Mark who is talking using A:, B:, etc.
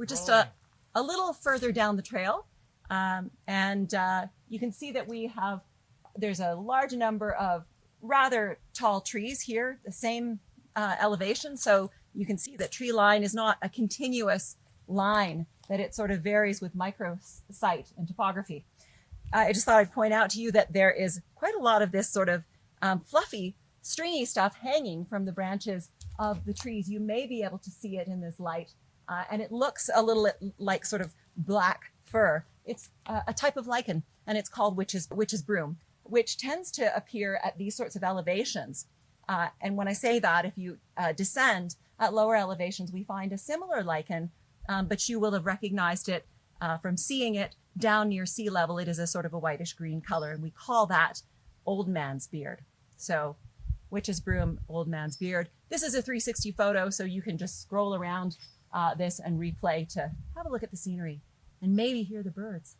A: We're just a, a little further down the trail. Um, and uh, you can see that we have, there's a large number of rather tall trees here, the same uh, elevation. So you can see that tree line is not a continuous line, that it sort of varies with microsite and topography. I just thought I'd point out to you that there is quite a lot of this sort of um, fluffy, stringy stuff hanging from the branches of the trees. You may be able to see it in this light. Uh, and it looks a little like sort of black fur. It's uh, a type of lichen and it's called witch's, witch's broom, which tends to appear at these sorts of elevations. Uh, and when I say that, if you uh, descend at lower elevations, we find a similar lichen, um, but you will have recognized it uh, from seeing it down near sea level. It is a sort of a whitish green color, and we call that old man's beard. So witch's broom, old man's beard. This is a 360 photo, so you can just scroll around uh, this and replay to have a look at the scenery and maybe hear the birds.